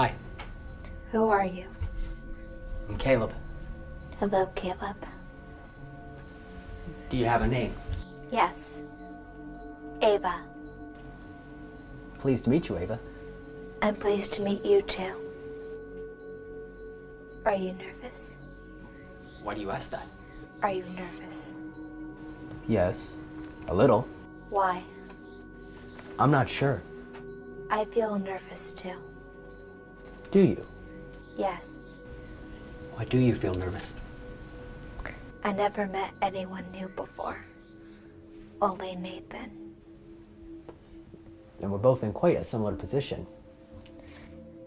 Hi, Who are you? I'm Caleb. Hello, Caleb. Do you have a name? Yes. Ava. Pleased to meet you, Ava. I'm pleased to meet you too. Are you nervous? Why do you ask that? Are you nervous? Yes, a little. Why? I'm not sure. I feel nervous too. Do you? Yes. Why do you feel nervous? I never met anyone new before. Only Nathan. And we're both in quite a similar position.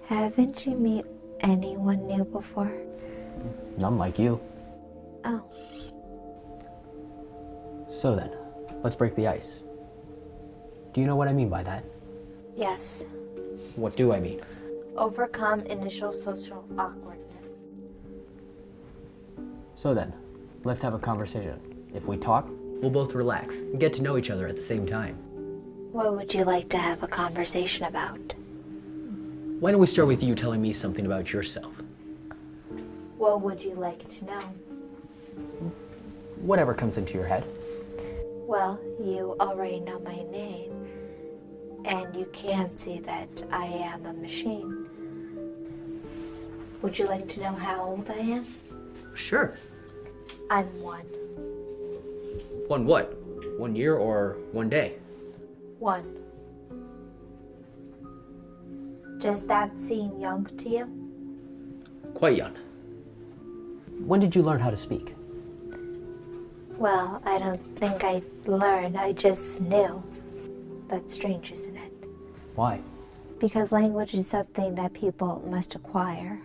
Haven't you met anyone new before? None like you. Oh, So then, let's break the ice. Do you know what I mean by that? yes. What do I mean? Overcome initial social awkwardness. So then, let's have a conversation. If we talk, we'll both relax and get to know each other at the same time. What would you like to have a conversation about? Why don't we start with you telling me something about yourself? What would you like to know? Whatever comes into your head. Well, you already know my name, and you can see that I am a machine. Would you like to know how old I am? Sure. I'm one. One what? One year or one day? One. Does that seem young to you? Quite young. When did you learn how to speak? Well, I don't think I learned, I just knew. That's strange, isn't it? Why? Because language is something that people must acquire.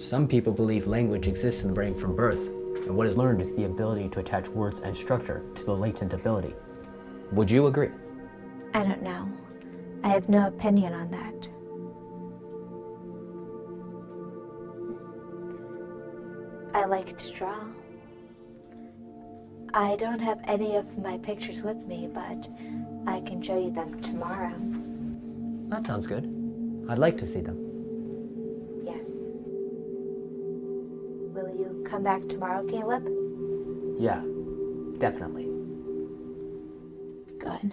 Some people believe language exists in the brain from birth, and what is learned is the ability to attach words and structure to the latent ability. Would you agree? I don't know. I have no opinion on that. I like to draw. I don't have any of my pictures with me, but I can show you them tomorrow. That sounds good. I'd like to see them. Yes. You come back tomorrow, Caleb? Yeah, definitely. Good.